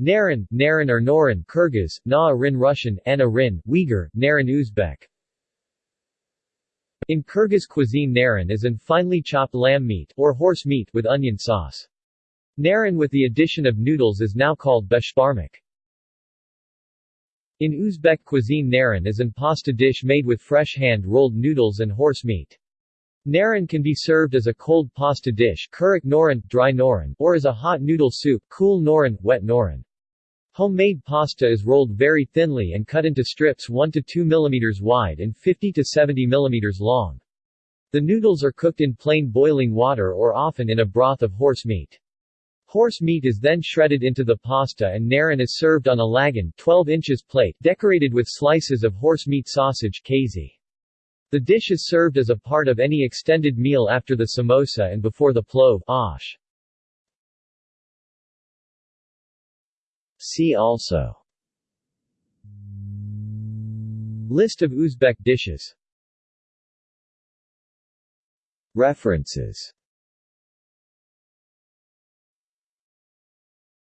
Naran, Naran or Noran Kyrgyz, Na Rin Russian, Ana Rin, Uyghur, Naran Uzbek In Kyrgyz cuisine Naran is an finely chopped lamb meat or horse meat with onion sauce. Naran with the addition of noodles is now called beshbarmak. In Uzbek cuisine Naran is an pasta dish made with fresh hand-rolled noodles and horse meat. Naran can be served as a cold pasta dish noran, dry noran, or as a hot noodle soup cool noran, wet noran. Homemade pasta is rolled very thinly and cut into strips 1 to 2 mm wide and 50 to 70 mm long. The noodles are cooked in plain boiling water or often in a broth of horse meat. Horse meat is then shredded into the pasta and naran is served on a lagan 12 inches plate decorated with slices of horse meat sausage kazi. The dish is served as a part of any extended meal after the samosa and before the plov ash. See also. List of Uzbek dishes. References